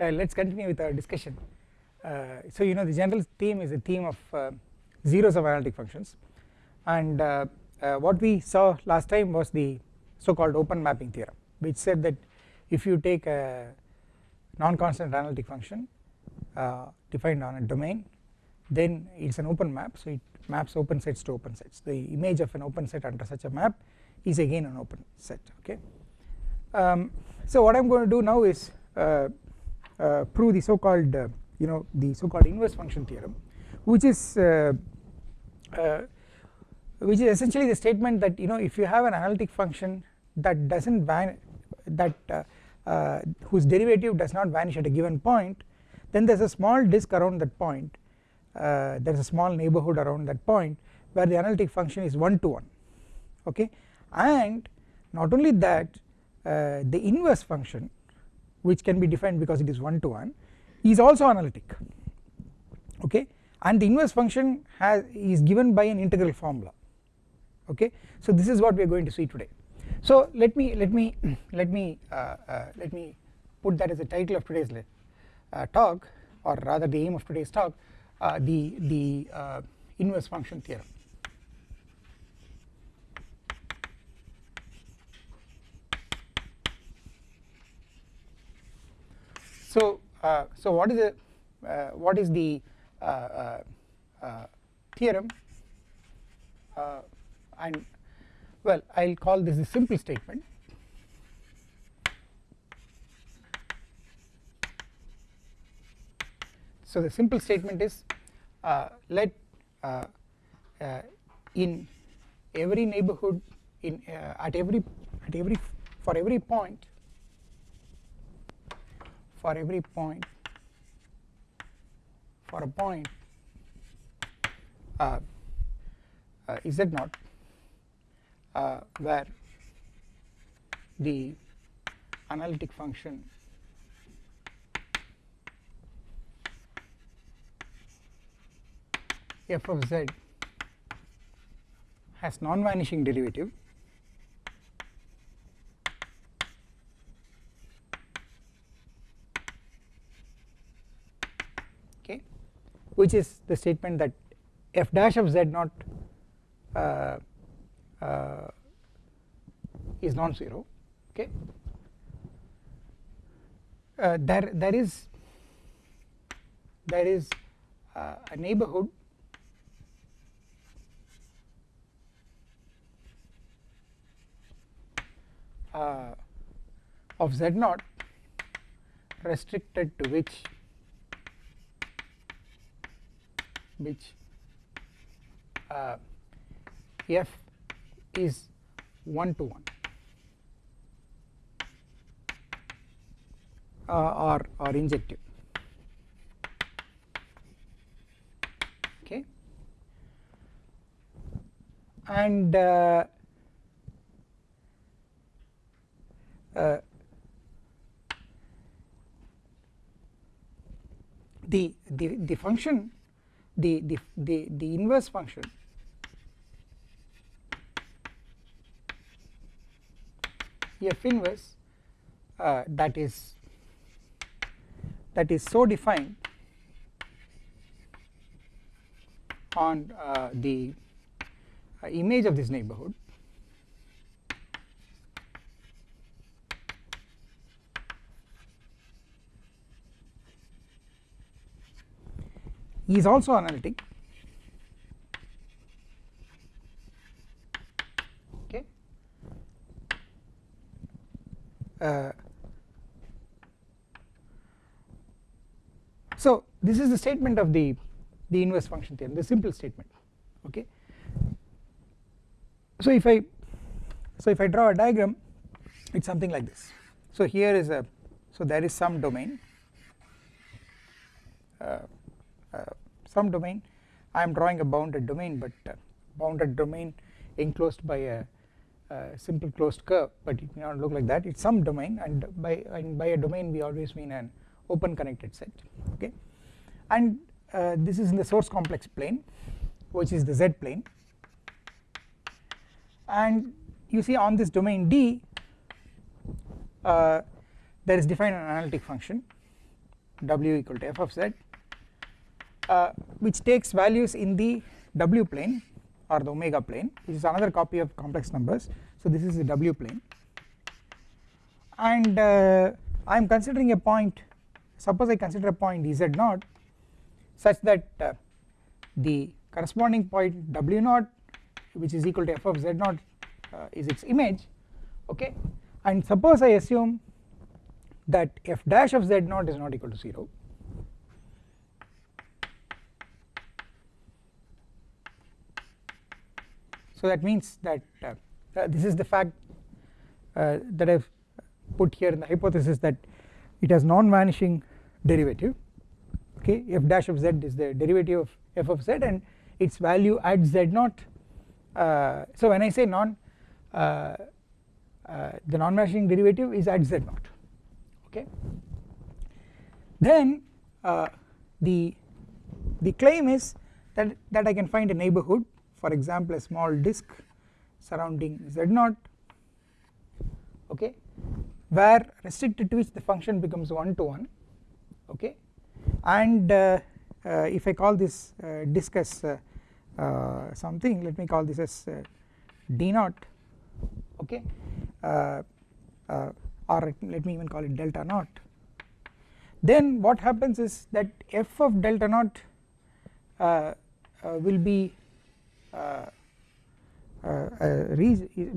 uh, let us continue with our discussion. Uh, so you know the general theme is a theme of uh, zeros of analytic functions. And what we saw last time was the so called open mapping theorem which said that if you take a non-constant analytic function uh, defined on a domain then it is an open map. So it maps open sets to open sets. The image of an open set under such a map is again an open set okay. Um, so what I am going to do now is uh, prove the so called uh, you know the so called inverse function theorem which is uh, uh, which is essentially the statement that you know if you have an analytic function that does not van that uh, whose derivative does not vanish at a given point then there is a small disk around that point there is a small neighbourhood around that point where the analytic function is 1 to 1 okay? And not only that uh, the inverse function which can be defined because it is 1 to 1 is also analytic okay? And the inverse function has is given by an integral formula okay? So this is what we are going to see today. So let me let me let me uh, uh, let me put that as the title of today's uh, talk or rather the aim of today's talk uh, the the uh, inverse function theorem So, uh, so what is the uh, what is the uh, theorem? And well I will call this a simple statement. So the simple statement is uh, let uh, uh, in every neighborhood in at every at every for every point for every point. For a point. Uh, uh, z uh, where the analytic function f of z has non-vanishing derivative which is the statement that f dash of z naught uh, uh, is non-zero okay? Uh, there there is there is uh, a neighborhood uh, of z naught restricted to which which uh, f is 1 to 1 uh, or or injective. Okay. And uh, uh, the the the function the, the, the, the inverse function. F inverse uh, that is that is so defined on uh, the uh, image of this neighborhood is also analytic. Okay. Uh, so this is the statement of the the inverse function theorem the simple statement. Okay. So if i so if i draw a diagram it's something like this. So here is a so there is some domain. Uh, some domain. I am drawing a bounded domain but uh, bounded domain enclosed by a, simple closed curve but it may not look like that. It is some domain and by and by a domain we always mean an open connected set okay? And uh, this is in the source complex plane which is the z plane. And you see on this domain D uh, there is defined an analytic function w equal to f of z uh, which takes values in the w plane or the omega plane which is another copy of complex numbers. So this is the w plane. And uh, I am considering a point suppose I consider a point z naught such that uh, the corresponding point w naught which is equal to f of z naught uh, is its image okay? And suppose I assume that f dash of z naught is not equal to 0 so that means that uh, uh, this is the fact uh, that I have put here in the hypothesis that it has non-vanishing derivative. Okay f dash of z is the derivative of f of z and its value at z naught. Uh, so when I say non uh, uh, the non-vanishing derivative is at z naught. Okay. Then the the claim is that that I can find a neighborhood for example a small disk surrounding z naught okay where restricted to which the function becomes 1 to 1 okay and uh, uh, if I call this uh, disk as something let me call this as d naught okay or let me even call it delta naught then what happens is that f of delta naught uh, uh, will be uh,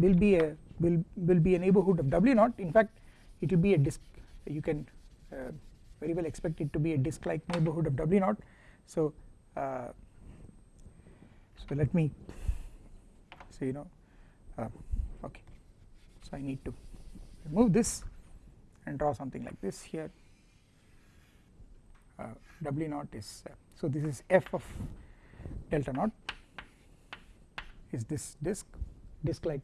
will be a will will be a neighborhood of w naught. In fact it will be a disk you can uh, very well expect it to be a disk like neighborhood of w naught. So uh, so let me so you know uh, okay. So I need to remove this and draw something like this here. Uh, w naught is uh, so this is f of delta naught is this disk disk like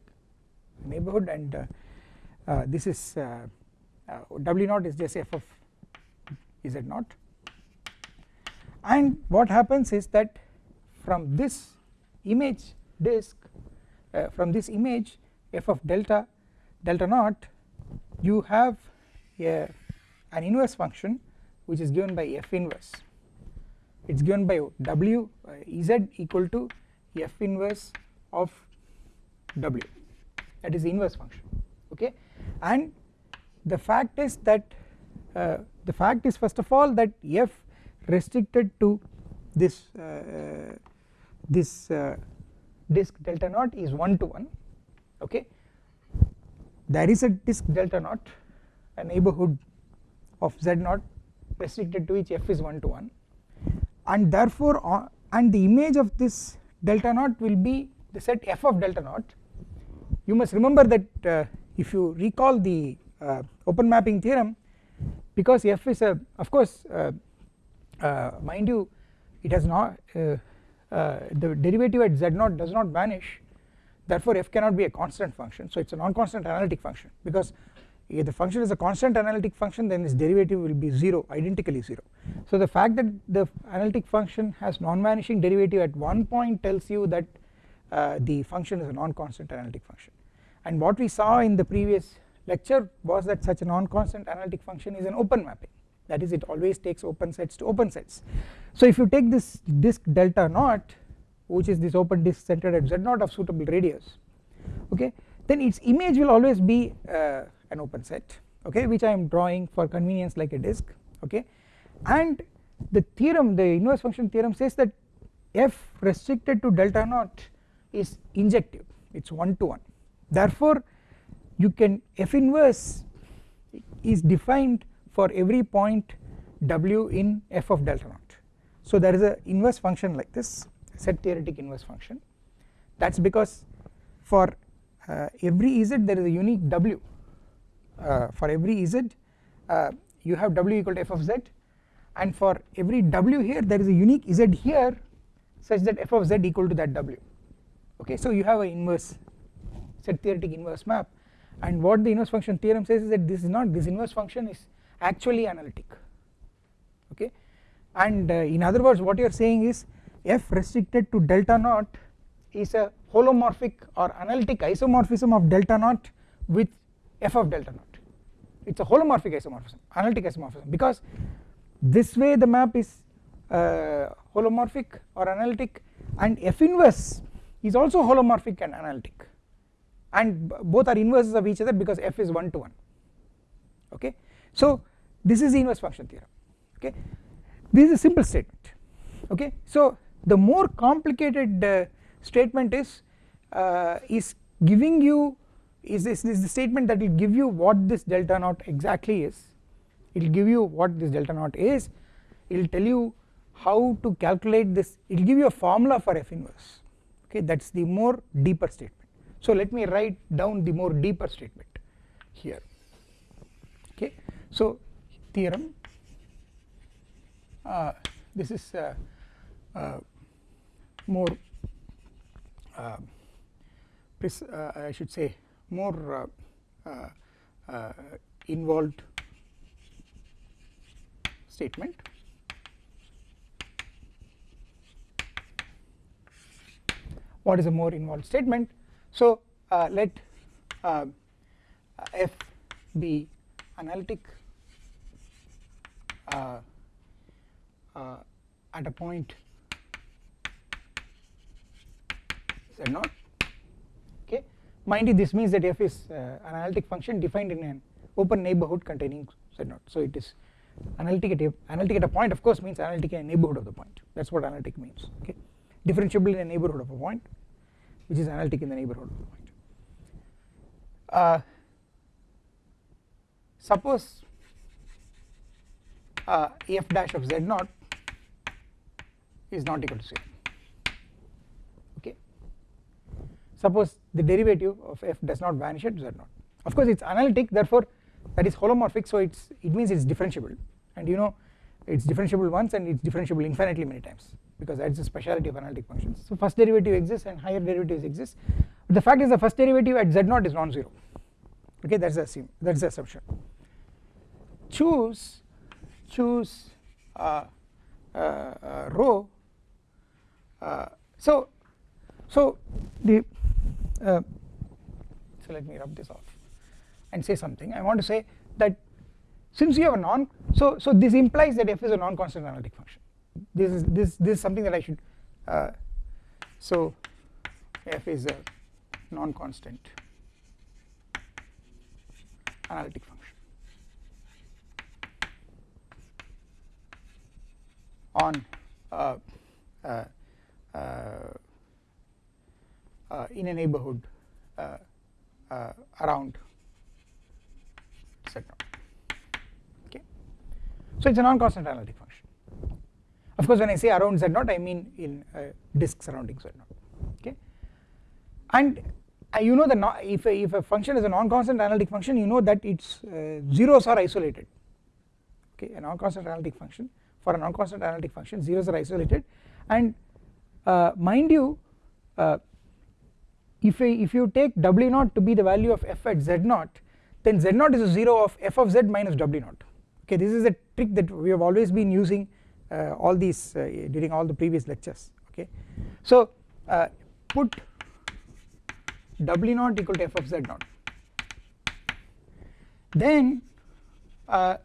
neighborhood and uh, uh, this is uh, w naught is just f of z naught. And what happens is that from this image disk uh, from this image f of delta delta naught you have a, an inverse function which is given by f inverse. It is given by w uh, z equal to f inverse of w. That is the inverse function okay? And the fact is that uh, the fact is first of all that f restricted to this uh, this uh, disk delta naught is 1 to 1 okay? There is a disk delta naught a neighborhood of z naught restricted to which f is 1 to 1 and therefore uh, and the image of this delta naught will be the set f of delta naught. You must remember that uh, if you recall the uh, open mapping theorem because f is a of course uh, uh mind you it has not uh, the derivative at z naught does not vanish. Therefore f cannot be a constant function. So it is a non-constant analytic function because if the function is a constant analytic function then its derivative will be 0 identically 0 so the fact that the analytic function has non-vanishing derivative at one point tells you that the function is a non-constant analytic function. And what we saw in the previous lecture was that such a non-constant analytic function is an open mapping. That is it always takes open sets to open sets. So if you take this disk delta naught which is this open disk centered at z naught of suitable radius okay then its image will always be uh, an open set okay which I am drawing for convenience like a disk okay. And the theorem the inverse function theorem says that f restricted to delta naught is injective it is 1 to 1 therefore you can f inverse is defined for every point w in f of delta naught. So there is a inverse function like this set theoretic inverse function. That is because for uh, every z there is a unique w. Uh, for every z uh, you have w equal to f of z. And for every w here there is a unique z here such that f of z equal to that w okay so you have an inverse set theoretic inverse map and what the inverse function theorem says is that this is not this inverse function is actually analytic. Okay? And uh, in other words what you are saying is f restricted to delta naught is a holomorphic or analytic isomorphism of delta naught with f of delta naught. It is a holomorphic isomorphism analytic isomorphism because this way the map is uh, holomorphic or analytic and f inverse is also holomorphic and analytic. And both are inverses of each other because f is 1 to 1 okay. So this is the inverse function theorem. Okay? This is a simple statement. Okay. So the more complicated uh, statement is uh, is giving you is this, is the statement that will give you what this delta naught exactly is. It will give you what this delta naught is. It will tell you how to calculate this. It will give you a formula for f inverse okay that is the more deeper statement. So let me write down the more deeper statement here. Okay so theorem uh, this is uh, uh, more uh, uh, I should say more uh, involved statement what is a more involved statement. So let f be analytic uh, uh, at a point z naught. Okay. Mind you this means that f is uh, an analytic function defined in an open neighborhood containing z naught. So it is analytic at a analytic at a point of course means analytic in a neighborhood of the point. That is what analytic means. Okay. Differentiable in a neighborhood of a point which is analytic in the neighborhood. Of the point uh, suppose uh, f dash of z naught is not equal to 0 okay. Suppose the derivative of f does not vanish at z naught. Of course it is analytic therefore that is holomorphic so it's it means it's differentiable. And you know it's differentiable once and it's differentiable infinitely many times because that's the speciality of analytic functions. So first derivative exists and higher derivatives exist. But the fact is the first derivative at z0 is non-zero. Okay that's the assume that's the assumption. Choose choose uh, uh, uh, rho uh, so so the uh, so let me rub this off and say something. I want to say that since you have a non so so this implies that f is a non-constant analytic function this is this this is something that I should uh, so f is a non-constant analytic function. On uh, uh, uh, uh, in a neighborhood around z naught okay. So it's a non-constant analytic function of course when I say around z naught I mean in disk surrounding z naught. Okay? And uh, you know that if a, if a function is a non-constant analytic function you know that its uh, zeros are isolated. Okay? A non-constant analytic function for a non-constant analytic function zeros are isolated. And uh, mind you uh, if, if you take w naught to be the value of f at z naught then z naught is a 0 of f of z minus w naught. Okay? This is a trick that we have always been using uh, all these uh, during all the previous lectures okay? So uh, put w naught equal to f of z naught. Then uh,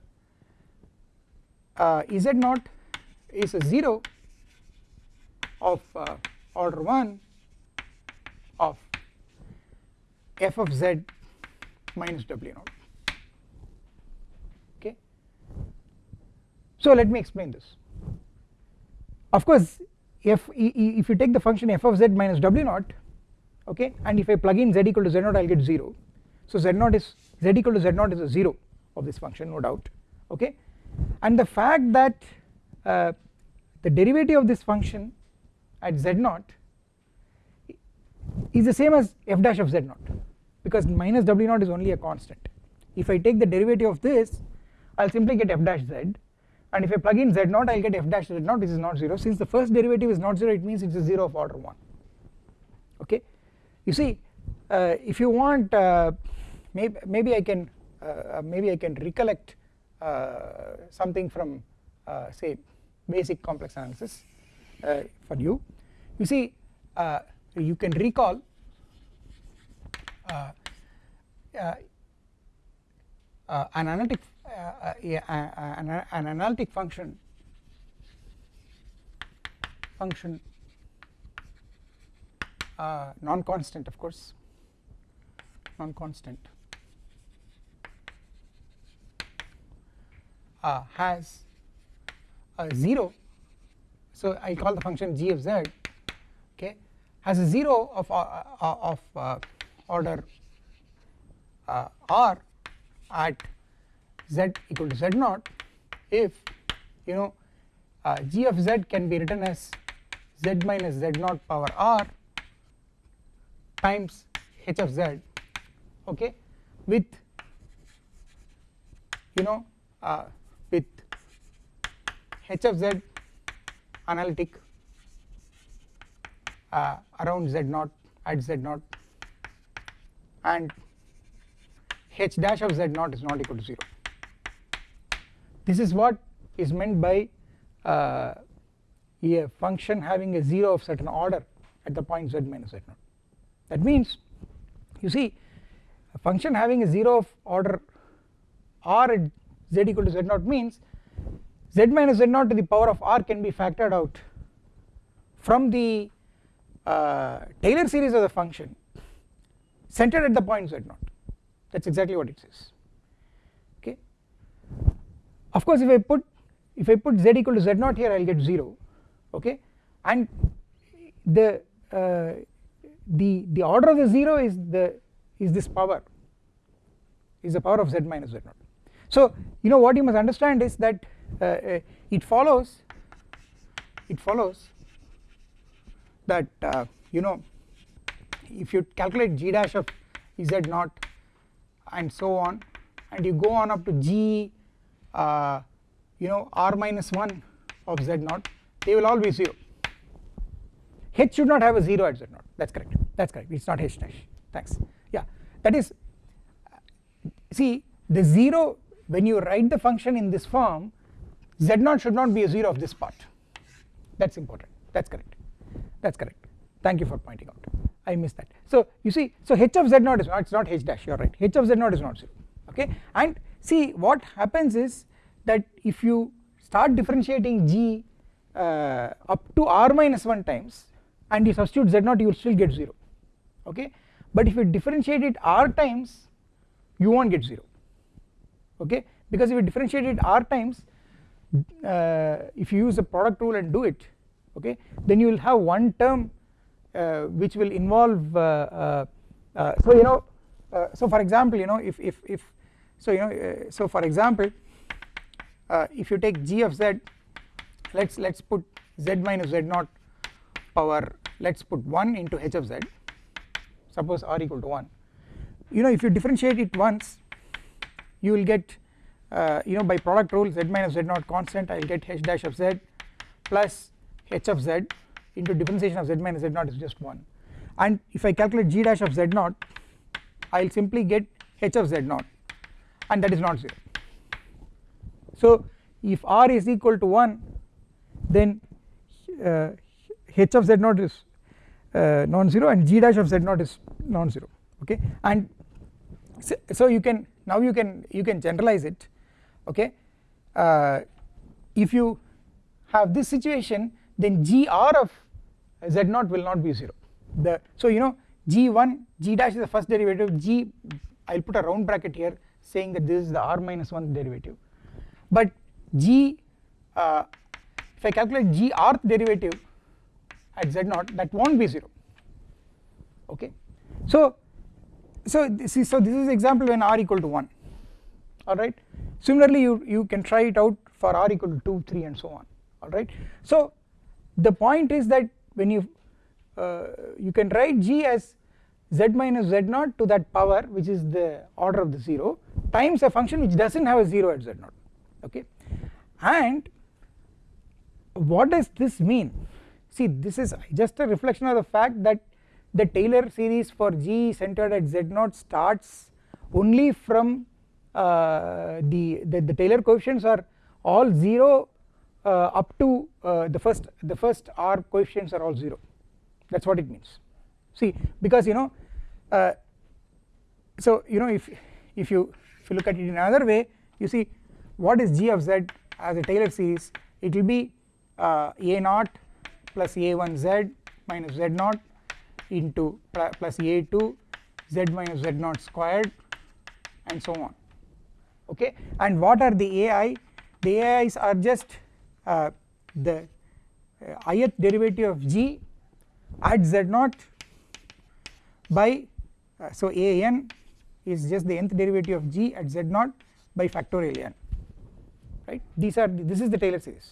z naught is a 0 of uh, order 1 of f of z minus w naught okay? So let me explain this of course if if you take the function f of z minus w naught okay and if I plug in z equal to z naught I will get 0 so z naught is z equal to z naught is a 0 of this function no doubt okay. And the fact that uh, the derivative of this function at z naught is the same as f dash of z naught because minus w naught is only a constant. If I take the derivative of this I will simply get f dash z and if I plug in z naught I will get f dash z naught which is not 0 since the first derivative is not 0 it means it is a 0 of order 1 okay? You see uh, if you want uh, maybe, maybe I can uh, maybe I can recollect uh, something from uh, say basic complex analysis uh, for you. You see uh, you can recall uh, uh, uh an analytic an, an analytic function. Function non-constant of course. Non-constant. Uh, has a 0 so I call the function g of z okay? Has a 0 of, uh, uh of uh, order uh, r at z equal to z naught if you know uh, g of z can be written as z minus z naught power r times h of z okay with you know uh, with h of z analytic uh, around z naught at z naught and h dash of z naught is not equal to 0 this is what is meant by uh, a function having a 0 of certain order at the point z minus z naught that means you see a function having a 0 of order r at z equal to z naught means z minus z naught to the power of r can be factored out from the uh, Taylor series of the function centered at the point z naught that is exactly what it says. Of course if I put if I put z equal to z naught here I will get 0 okay and the uh, the the order of the 0 is the is this power is the power of z minus z naught. So you know what you must understand is that uh, uh, it follows it follows that uh, you know if you calculate g dash of z naught and so on and you go on up to g uh, you know r minus 1 of z naught they will all be 0 h should not have a 0 at z naught. That is correct. That is correct. It is not h dash. Thanks. Yeah. That is see the 0 when you write the function in this form z naught should not be a 0 of this part. That is important. That is correct. That is correct. Thank you for pointing out. I missed that. So you see so h of z naught is not it is not h dash. You are right. H of z naught is not 0 okay? And see what happens is that if you start differentiating g uh, up to r minus 1 times and you substitute z0 you will still get 0 okay? But if you differentiate it r times you won't get 0 okay? Because if you differentiate it r times uh, if you use the product rule and do it okay then you will have one term uh, which will involve uh, uh, uh so you know so for example you know if if if so you know so for example if you take g of z let's let's put z minus z naught power let's put 1 into h of z. Suppose r equal to 1 you know if you differentiate it once you will get uh, you know by product rule z minus z naught constant I will get h dash of z plus h of z into differentiation of z minus z naught is just 1 and if I calculate g dash of z naught I will simply get h of z naught and that is not 0 so if r is equal to 1 then uh, h of z naught is uh, non-zero and g dash of z naught is non-zero okay? And so, so, you can now you can you can generalize it okay? Uh, if you have this situation then gr of z naught will not be 0 the so you know g1 g dash is the first derivative g I will put a round bracket here saying that this is the r minus 1 derivative. But g uh, if I calculate g rth derivative at z naught that won't be 0 okay? So so this is so this is example when r equal to 1 alright similarly you you can try it out for r equal to 2 3 and so on. Alright so the point is that when you uh, you can write g as z minus z naught to that power which is the order of the 0 times a function which does not have a 0 at z naught okay? And what does this mean? See this is just a reflection of the fact that the Taylor series for G centered at Z0 starts only from uh, the, the, the Taylor coefficients are all 0 uh, up to uh, the first the first r coefficients are all 0 that is what it means. See because you know uh, so you know if if you if you look at it in another way you see what is g of z as a Taylor series it will be uh, a naught plus a1 z minus z naught into plus a2 z minus z naught squared and so on. Okay? And what are the ai the ais are just uh, the uh, ith derivative of g at z naught by uh, so a n is just the nth derivative of g at z naught by factorial n right? These are this is the Taylor series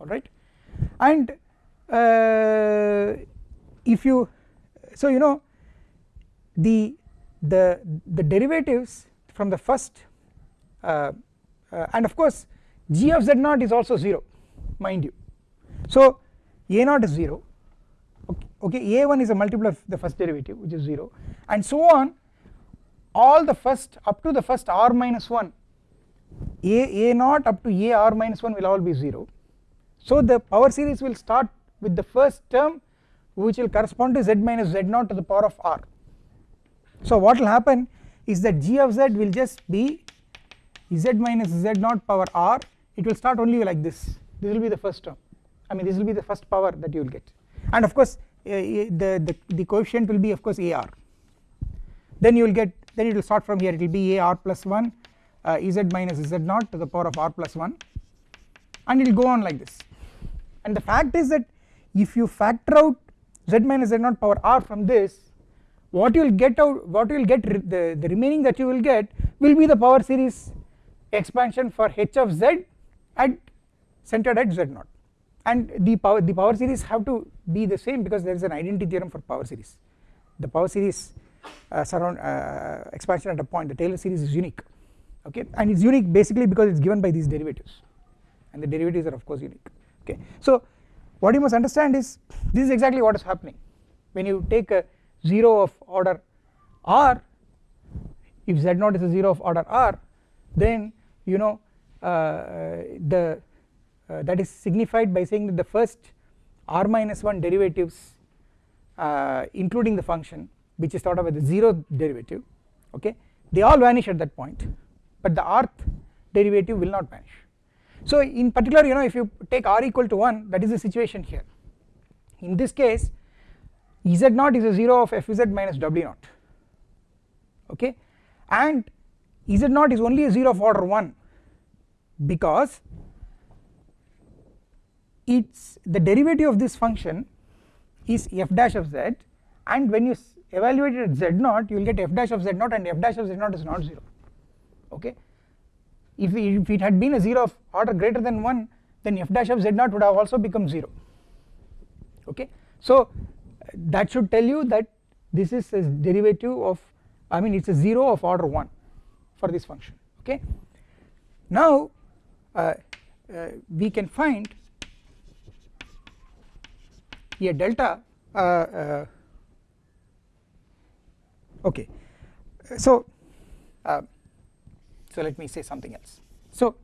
alright and uh, if you so you know the the the derivatives from the first uh, uh, and of course g of z naught is also 0 mind you. So a naught is 0 okay, okay a1 is a multiple of the first derivative which is 0 and so on all the first up to the first r minus 1 a a naught up to a r minus 1 will all be 0 so the power series will start with the first term which will correspond to z minus z naught to the power of r. So what will happen is that g of z will just be z minus z naught power r. It will start only like this. This will be the first term. I mean this will be the first power that you will get and of course uh, the, the the coefficient will be of course ar then you will get then it will start from here. It will be ar plus 1 uh, z minus z naught to the power of r plus 1 and it will go on like this. And the fact is that if you factor out z minus z naught power r from this what you will get out what you will get the, the remaining that you will get will be the power series expansion for h of z at centered at z naught and the power the power series have to be the same because there is an identity theorem for power series. The power series uh, surround uh, expansion at a point the Taylor series is unique okay? And it's unique basically because it's given by these derivatives. And the derivatives are of course unique okay? So what you must understand is this is exactly what is happening. When you take a 0 of order r if z0 is a 0 of order r then you know uh, the uh, that is signified by saying that the first r minus 1 derivatives uh, including the function which is thought of as the 0 derivative okay they all vanish at that point but the rth derivative will not vanish. So in particular you know if you take r equal to 1 that is the situation here. In this case z naught is a 0 of f z minus w naught okay and z naught is only a 0 of order 1 because it's the derivative of this function is f dash of z and when you evaluate it at z naught you will get f dash of z naught and f dash of z naught is not 0 okay? If, if it had been a 0 of order greater than 1 then f dash of z naught would have also become 0 okay? So that should tell you that this is a derivative of I mean it is a 0 of order 1 for this function. Okay? Now uh, uh, we can find a delta uh, uh okay. So uh, so let me say something else. So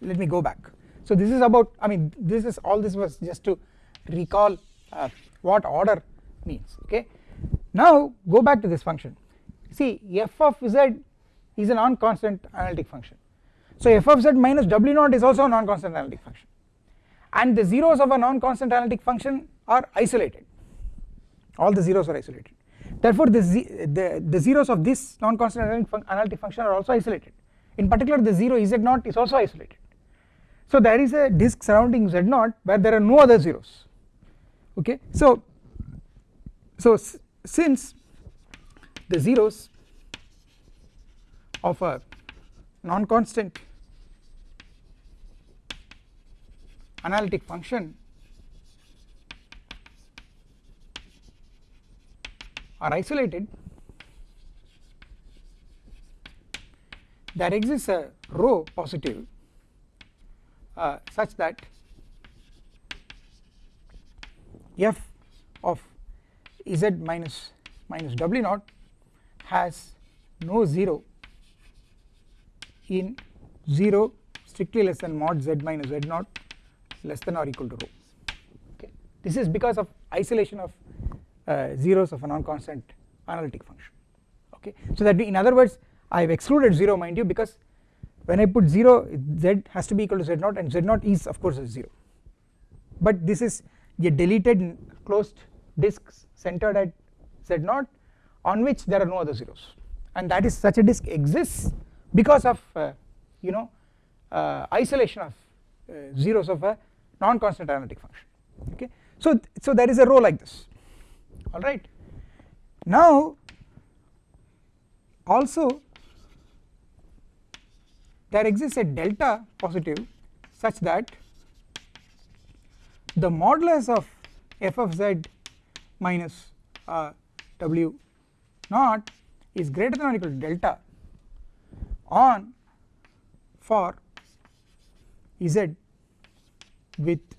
let me go back. So this is about I mean this is all this was just to recall what order means okay. Now go back to this function. See f of z is a non-constant analytic function. So f of z minus w naught is also a non-constant analytic function. And the zeros of a non-constant analytic function are isolated. All the zeros are isolated. Therefore the, the, the zeros of this non-constant analytic, fun analytic function are also isolated. In particular the 0 z naught is also isolated. So there is a disk surrounding z naught where there are no other zeros. Okay? So so since the zeros of a non-constant analytic function are isolated there exists a rho positive uh, such that f of z minus minus w naught has no 0 in 0 strictly less than mod z minus z naught less than or equal to rho. Okay. This is because of isolation of zeros of a non-constant analytic function. Okay? So that in other words I have excluded 0 mind you because when I put 0 z has to be equal to z0 and z0 is of course a 0 but this is a deleted closed disk centered at z0 on which there are no other zeros. And that is such a disk exists because of uh, you know uh, isolation of uh, zeros of a non-constant analytic function. Okay? So so there is a rho like this alright now also there exists a delta positive such that the modulus of f of z minus uh, w naught is greater than or equal to delta on for z with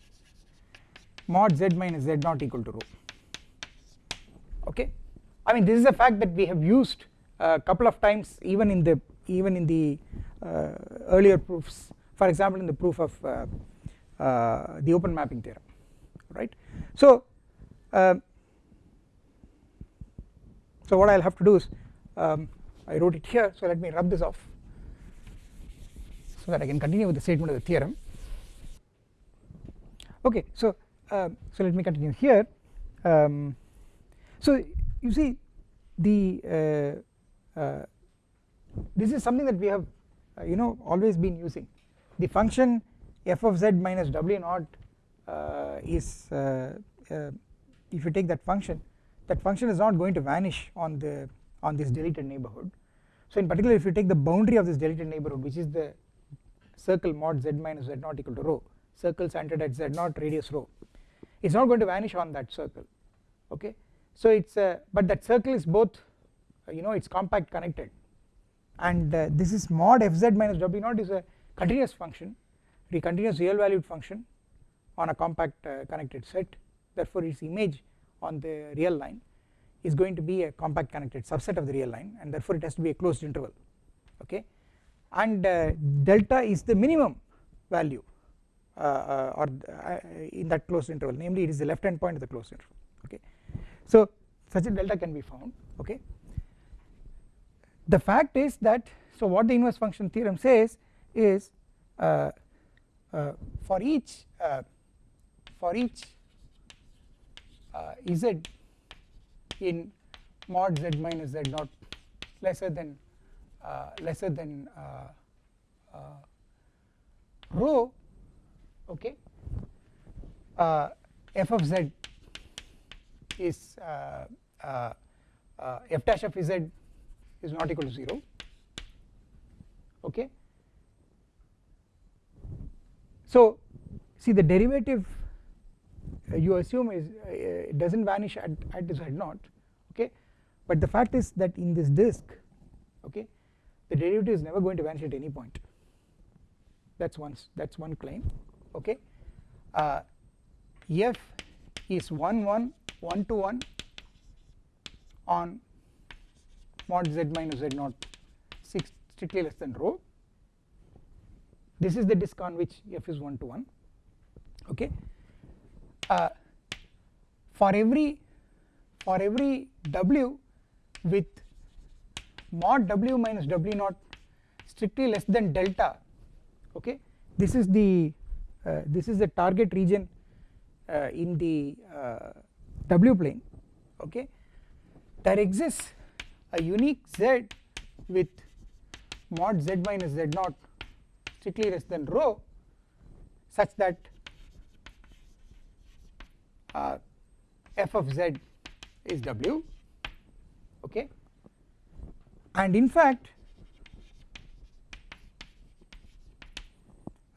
mod z minus z naught equal to rho I mean this is a fact that we have used a couple of times even in the even in the uh, earlier proofs. For example in the proof of uh, uh, the open mapping theorem right? So uh, so what I'll have to do is um, I wrote it here so let me rub this off so that I can continue with the statement of the theorem. Okay so uh, so let me continue here. Um, so you see the uh, uh, this is something that we have uh, you know always been using. The function f of z minus w naught uh, is uh, if you take that function that function is not going to vanish on the on this deleted neighborhood. So in particular if you take the boundary of this deleted neighborhood which is the circle mod z minus z naught equal to rho circle centered at z naught radius rho it's not going to vanish on that circle. Okay so it's a but that circle is both uh, you know it's compact connected. And uh, this is mod fz minus w naught is a continuous function a continuous real valued function on a compact uh, connected set. Therefore its image on the real line is going to be a compact connected subset of the real line and therefore it has to be a closed interval. Okay? And uh, delta is the minimum value uh, uh, or in that closed interval. Namely it is the left hand point of the closed interval. Okay so such a delta can be found okay? The fact is that so what the inverse function theorem says is uh, uh, for each uh, for each z in mod z minus z naught lesser than lesser than rho okay uh, f of z is uh, uh, uh, f dash of z is not equal to 0 okay? So see the derivative you assume is uh, does not vanish at, at z naught. Okay? But the fact is that in this disk okay the derivative is never going to vanish at any point. That is one that is one claim. Okay? Uh, f is 1 1 1 to 1 on mod z minus z naught 6 strictly less than rho. This is the disk on which f is 1 to 1 okay. Uh, for every for every w with mod w minus w naught strictly less than delta okay this is the uh, this is the target region uh, in the uh, w plane okay? There exists a unique z with mod z minus z naught strictly less than rho such that uh, f of z is w okay? And in fact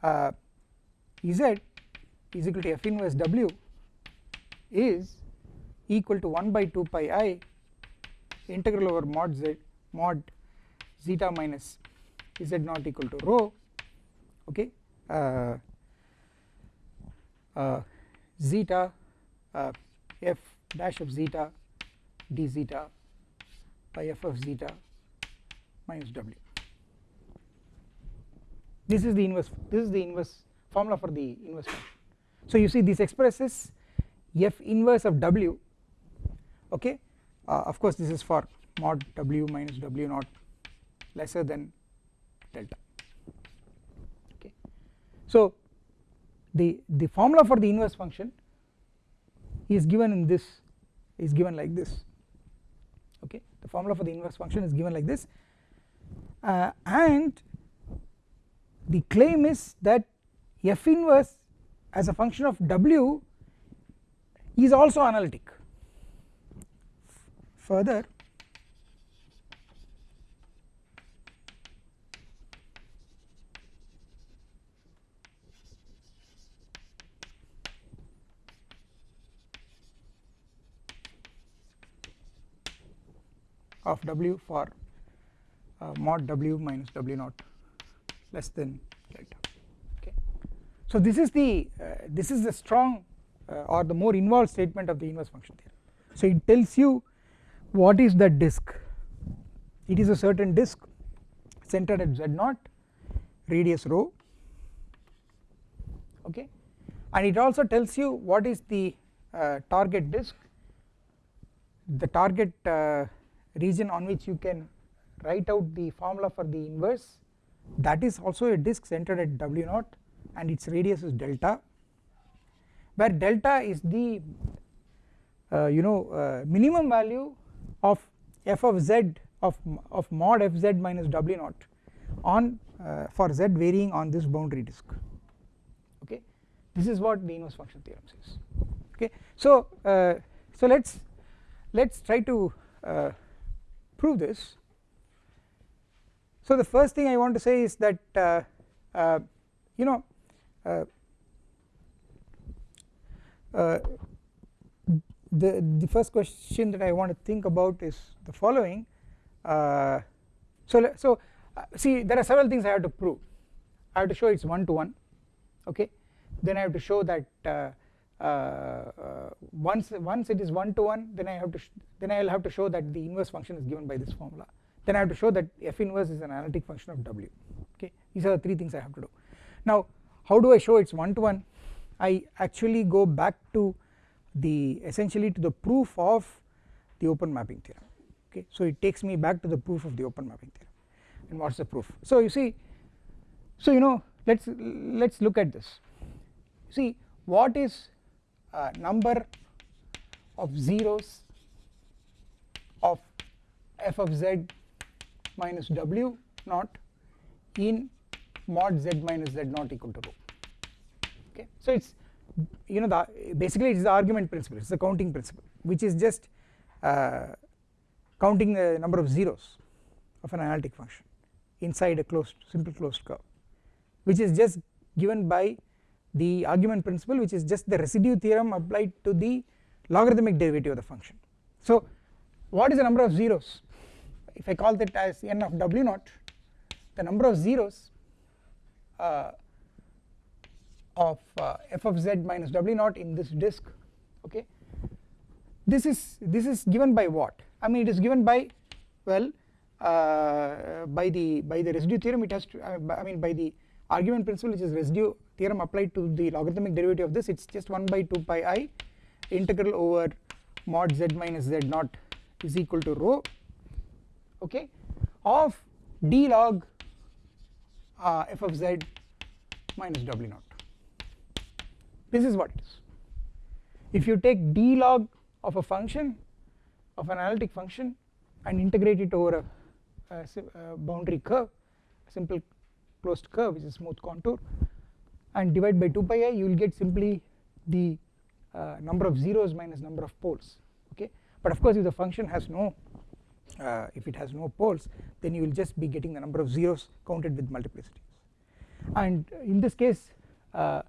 uh, z is equal to f inverse w is equal to 1 by 2 pi i integral over mod z mod zeta minus z naught equal to rho okay uh, uh, zeta uh, f dash of zeta d zeta by f of zeta minus w. This is the inverse this is the inverse formula for the inverse function. So you see this expresses f inverse of w okay? Uh, of course this is for mod w minus w naught lesser than delta. Okay? So the the formula for the inverse function is given in this is given like this. Okay? The formula for the inverse function is given like this. Uh, and the claim is that f inverse as a function of w is also analytic further. Of w for uh, mod w minus w naught less than delta. Okay. So this is the uh, this is the strong uh, or the more involved statement of the inverse function theorem. So it tells you what is that disk? It is a certain disk centered at z naught radius rho okay? And it also tells you what is the uh, target disk the target uh, region on which you can write out the formula for the inverse. That is also a disk centered at w naught and its radius is delta where delta is the uh, you know uh, minimum value of f of z of, of mod f z minus w naught on uh, for z varying on this boundary disk. Okay? This is what the inverse function theorem says. Okay? So uh, so let's let's try to uh, prove this. So the first thing I want to say is that uh, uh, you know uh, the the first question that I want to think about is the following. Uh, so so uh, see there are several things I have to prove. I have to show it's one to one okay? Then I have to show that once once it is one to one then I have to then I will have to show that the inverse function is given by this formula. Then I have to show that f inverse is an analytic function of w okay? These are the three things I have to do. Now how do I show it's one to one I actually go back to the essentially to the proof of the open mapping theorem okay? So it takes me back to the proof of the open mapping theorem. And what's the proof? So you see so you know let's let's look at this. See what is uh, number of zeros of f of z minus w naught in mod z minus z naught equal to rho okay? So it's you know the basically it is the argument principle it is the counting principle which is just uh, counting the number of zeros of an analytic function inside a closed simple closed curve which is just given by the argument principle which is just the residue theorem applied to the logarithmic derivative of the function. So what is the number of zeros? If I call that as n of w naught the number of zeros uh, of uh, f of z minus w naught in this disk okay? This is this is given by what? I mean it is given by well uh, by the by the residue theorem. It has to I mean by the argument principle which is residue theorem applied to the logarithmic derivative of this. It is just 1 by 2 pi i integral over mod z minus z naught is equal to rho okay? Of d log uh, f of z minus w naught this is what it is. If you take d log of a function of an analytic function and integrate it over a, a, a boundary curve a simple closed curve which is smooth contour and divide by 2 pi i you will get simply the uh, number of zeros minus number of poles okay? But of course if the function has no uh, if it has no poles then you will just be getting the number of zeros counted with multiplicities. And in this case uh,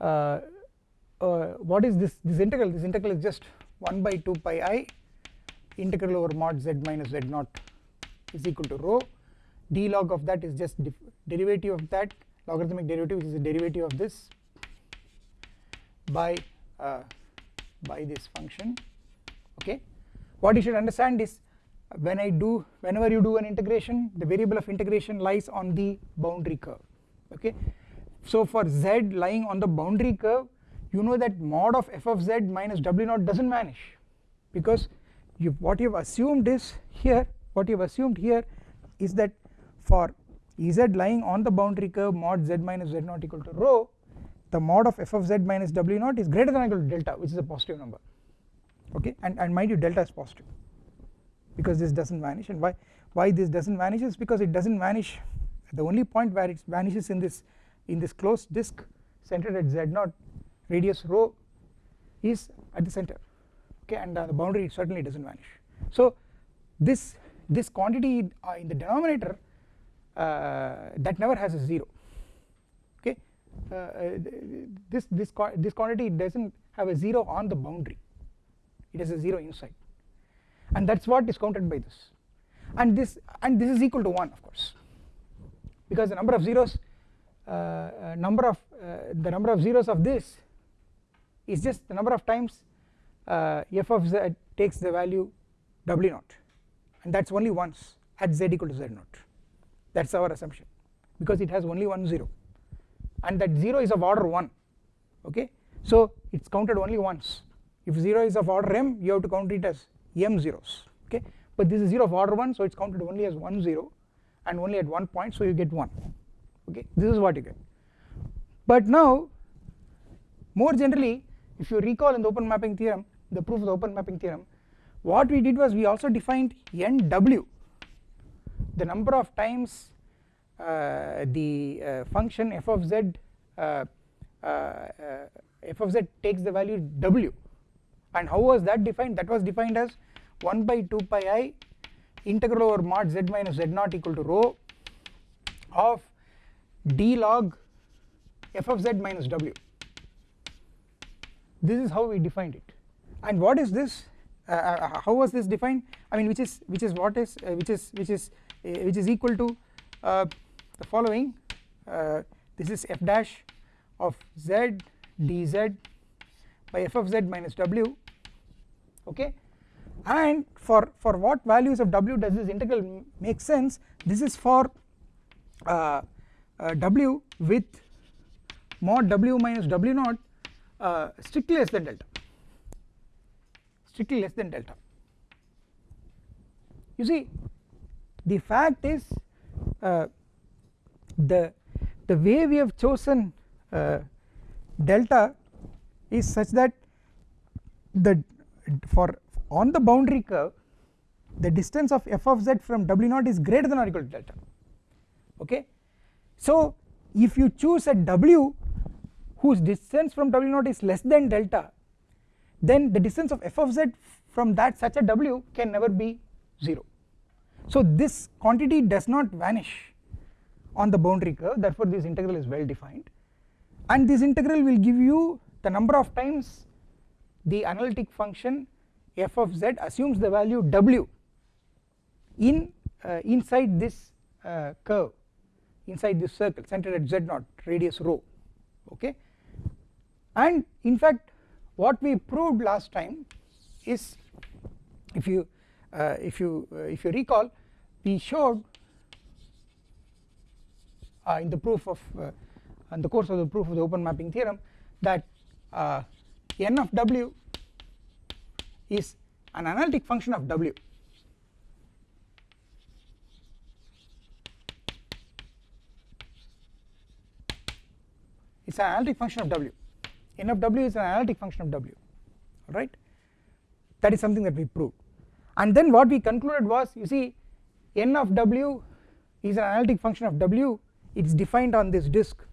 what is this this integral? This integral is just 1 by 2 pi i integral over mod z minus z naught is equal to rho. D log of that is just derivative of that logarithmic derivative which is the derivative of this by uh, by this function. Okay. What you should understand is when I do whenever you do an integration the variable of integration lies on the boundary curve. Okay so for z lying on the boundary curve you know that mod of f of z minus w naught does not vanish. Because you what you have assumed is here what you have assumed here is that for Ez lying on the boundary curve mod z minus z naught equal to rho the mod of f of z minus w naught is greater than or equal to delta which is a positive number. Okay? And, and mind you delta is positive. Because this does not vanish. And why why this does not vanish is because it does not vanish. The only point where it vanishes in this in this closed disk centered at z0 radius rho is at the center okay and uh, the boundary certainly does not vanish. So this this quantity uh, in the denominator uh, that never has a 0 okay. Uh, this this this quantity does not have a 0 on the boundary. It has a 0 inside. And that is what is counted by this. And this and this is equal to 1 of course because the number of zeros Uh, uh, number of uh, the number of zeros of this is just the number of times uh, f of z takes the value w naught. And that is only once at z equal to z naught. That is our assumption. Because it has only one 0 and that 0 is of order 1 okay? So it is counted only once. If 0 is of order m you have to count it as m zeros. Okay? But this is 0 of order 1 so it is counted only as 1 0 and only at one point so you get 1 okay this is what you get. But now more generally if you recall in the open mapping theorem the proof of the open mapping theorem what we did was we also defined nw the number of times uh, the uh, function f of z uh, uh, uh, f of z takes the value w. And how was that defined? That was defined as 1 by 2 pi i integral over mod z minus z naught equal to rho of d log f of z minus w. This is how we defined it. And what is this? Uh, uh, how was this defined? I mean which is which is what is uh, which is which is uh, which is equal to uh, the following uh, this is f dash of z dz by f of z minus w okay? And for for what values of w does this integral make sense? This is for w with mod w minus w naught strictly less than delta. Strictly less than delta. You see the fact is uh, the the way we have chosen uh, delta is such that the for on the boundary curve the distance of f of z from w naught is greater than or equal to delta. Okay so if you choose a w whose distance from w naught is less than delta then the distance of f of z from that such a w can never be 0 so this quantity does not vanish on the boundary curve therefore this integral is well defined. And this integral will give you the number of times the analytic function f of z assumes the value w in uh, inside this uh, curve inside this circle centered at z naught radius rho okay? And in fact what we proved last time is if you uh, if you uh, if you recall we showed uh, in the proof of uh, in the course of the proof of the open mapping theorem that uh, n of w is an analytic function of w it is an analytic function of w. N of w is an analytic function of w right that is something that we proved. And then what we concluded was you see n of w is an analytic function of w. It is defined on this disk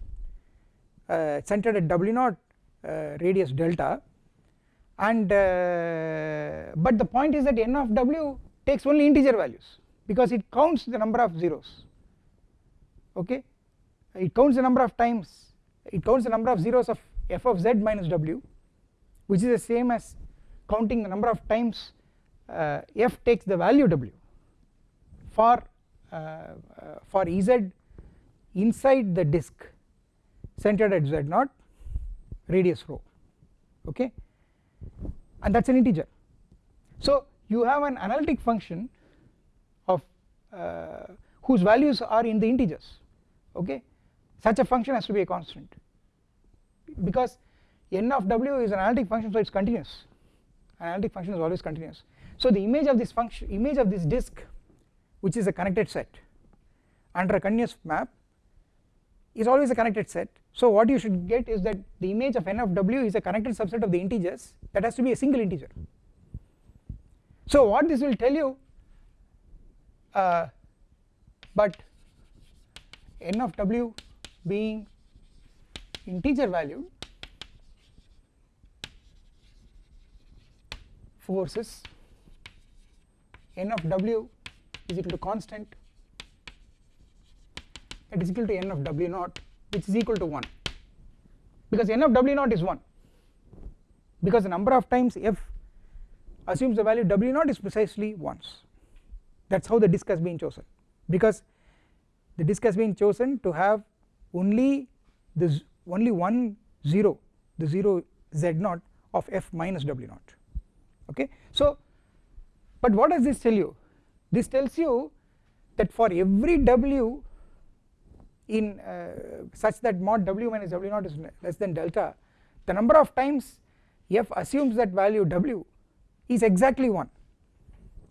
uh, centered at w naught uh, radius delta. And uh, but the point is that n of w takes only integer values because it counts the number of zeros okay? It counts the number of times it counts the number of zeros of f of z minus w which is the same as counting the number of times uh, f takes the value w for uh, uh, for Ez inside the disk centered at z naught radius rho okay? And that is an integer. So you have an analytic function of uh, whose values are in the integers okay such a function has to be a constant. Because n of w is an analytic function so it is continuous. An analytic function is always continuous. So the image of this function image of this disk which is a connected set under a continuous map is always a connected set. So what you should get is that the image of n of w is a connected subset of the integers that has to be a single integer. So what this will tell you uh, but n of w being integer value forces n of w is equal to constant that is equal to n of w naught which is equal to 1 because n of w naught is 1 because the number of times f assumes the value w naught is precisely once. That is how the disk has been chosen. Because the disk has been chosen to have only this only one 0 the 0 z naught of f minus w naught. Okay? So but what does this tell you? This tells you that for every w in uh, such that mod w minus w naught is less than delta the number of times f assumes that value w is exactly 1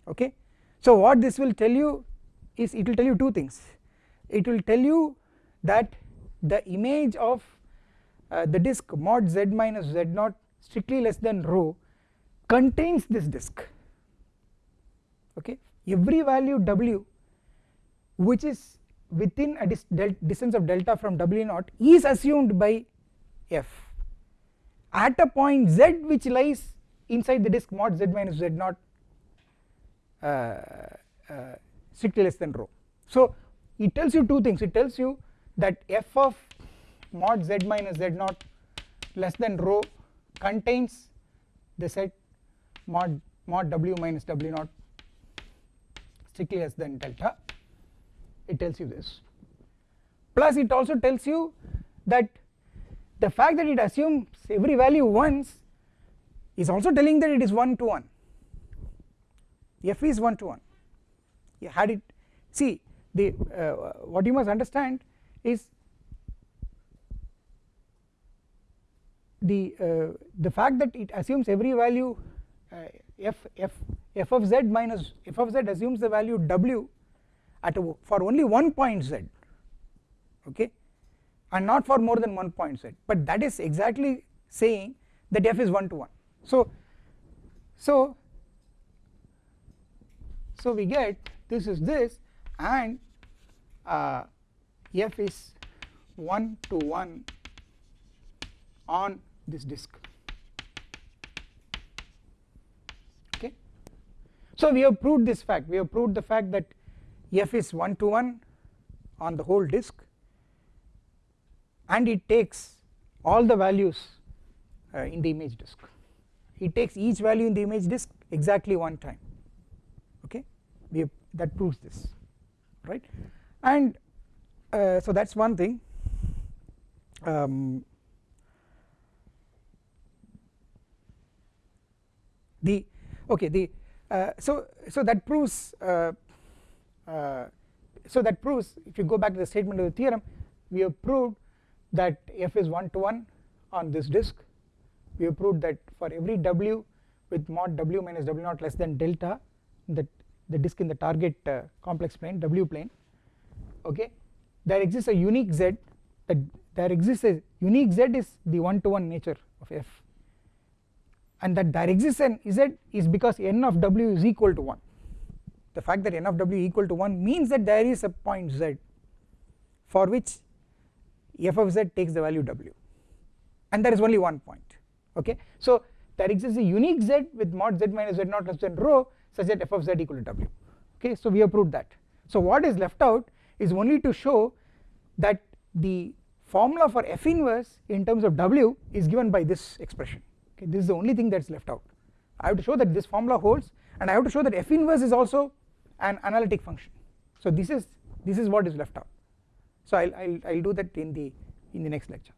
okay? So what this will tell you is it will tell you two things. It will tell you that the image of uh, the disk mod z minus z naught strictly less than rho contains this disk. Okay? Every value w which is within a dis distance of delta from w naught is assumed by f. At a point z which lies inside the disk mod z minus z naught uh, uh, strictly less than rho. So it tells you two things. It tells you that f of mod z minus z naught less than rho contains the set mod mod w minus w naught strictly less than delta. It tells you this. Plus it also tells you that the fact that it assumes every value once is also telling that it is 1 to 1 f is 1 to 1 you had it. See the uh, what you must understand is the uh, the fact that it assumes every value uh, f f f of z minus f of z assumes the value w at a, for only one point z okay? And not for more than one point z. But that is exactly saying that f is 1 to 1 so so so we get this is this and uh, f is 1 to 1 on this disk. Okay. So we have proved this fact. We have proved the fact that f is 1 to 1 on the whole disk and it takes all the values uh, in the image disk. It takes each value in the image disk exactly one time. Okay? We that proves this right? And uh, so that is one thing. Um, the okay the uh, so so that proves uh, uh, so that proves if you go back to the statement of the theorem we have proved that f is 1 to 1 on this disk. We have proved that for every w with mod w minus w naught less than delta that the disk in the target uh, complex plane w plane okay there exists a unique z that there exists a unique z is the 1 to 1 nature of f. And that there exists an z is because n of w is equal to 1 the fact that n of w equal to 1 means that there is a point z for which f of z takes the value w. And there is only one point okay? So there exists a unique z with mod z minus z naught less than rho such that f of z equal to w okay? So we have proved that. So what is left out is only to show that the formula for f inverse in terms of w is given by this expression. Okay this is the only thing that is left out. I have to show that this formula holds and I have to show that f inverse is also an analytic function. So this is this is what is left out. So I'll I'll, I'll do that in the in the next lecture